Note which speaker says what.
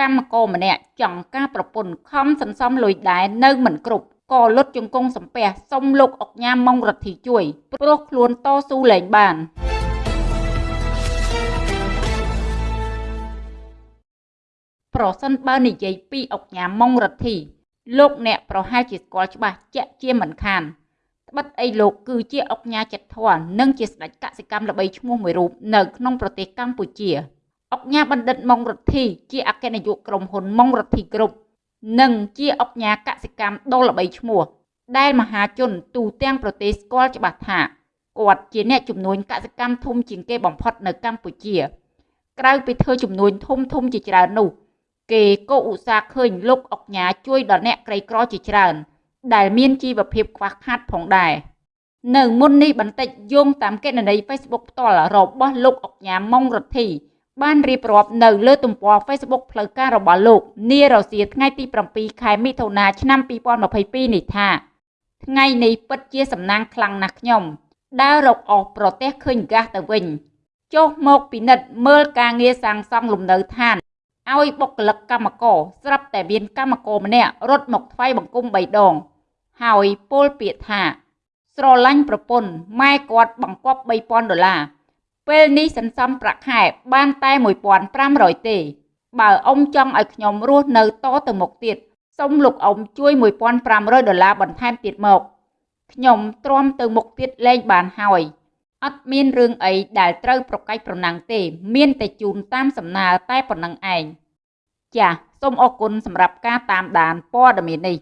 Speaker 1: កម្មករម្នាក់ចង់ការប្រពន្ធខំសន្សំលុយដែរនៅមិនគ្រប់ក៏លុតជង្គង់សំពះសុំលោកអុកញ៉ាម៉ុងរដ្ឋីជួយព្រោះខ្លួនតស៊ូលែងបានប្រសិនបើនិយាយពីអុកញ៉ាម៉ុងរដ្ឋីលោកអ្នកប្រហែលជាស្គាល់ច្បាស់ជាក់ជាមិនខានត្បិតអីលោកគឺជាអុកញ៉ាចិត្តធន់និងជាស្ដេចកសិកម្មល្បីឈ្មោះមួយរូបនៅក្នុងប្រទេសកម្ពុជា អុកញ៉ាបណ្ឌិតម៉ុងរដ្ឋីជាអគ្គនាយកក្រុមហ៊ុនម៉ុងរដ្ឋីគ្រប់និងជាអុកញ៉ាកសិកម្មដ៏ល្បីឈ្មោះ ដែលមហាជនទូទាំងប្រទេសស្គាល់ច្បាស់ថាគាត់ជាអ្នកជំនួញកសិកម្មធំជាងគេបំផុតនៅកម្ពុជា ក្រៅពីធ្វើជំនួញធំធំជាច្រើននោះ គេក៏ឧស្សាហ៍ឃើញលោកអុកញ៉ាជួយដល់អ្នកក្រីក្រជាច្រើន ដែលមានជីវភាពខ្វះខាតផងដែរនៅមុននេះបន្តិចយោងតាមកេណនី Facebook ផ្ទាល់របស់លោកអុកញ៉ាម៉ុងរដ្ឋី បានរៀបរាប់នៅលើទំព័រ Facebook ផ្លូវការរបស់លោកនារសៀលថ្ងៃទី7ខែមិថុនាឆ្នាំ2022នេះថាថ្ងៃនេះពិតជាសំណាងខ្លាំងណាស់ខ្ញុំដើររកអស់ប្រទេសឃើញហ្គាសទៅវិញចុះមកពិនិត្យមើលការងារសាងសង់លំនៅឋានឲ្យបុគ្គលិកកម្មករស្រាប់តែមានកម្មករម្នាក់រត់មកថ្វាយបង្គំ3ដង ហើយពោលពាក្យថា ស្រឡាញ់ប្រពន្ធម៉ែគាត់បង្កប់3000ដុល្លារ ពេលនេះសន្សំប្រាក់ខែបានតែ1500ទេ បើអ៊ំចង់ឲ្យខ្ញុំរស់នៅតទៅមុខទៀតសូមលោកអ៊ំជួយ1500ដុល្លារបន្ថែមទៀតមកខ្ញុំទ្រាំទៅមុខទៀតលែងបានហើយអត់មានរឿងអីដែលត្រូវប្រកែកប្រណាំងទេ មានតែជូនតាមសំណើតែប៉ុណ្្នឹងឯងចាសសូមអរគុណសម្រាប់ការតាមដានព័ត៌មាននេះ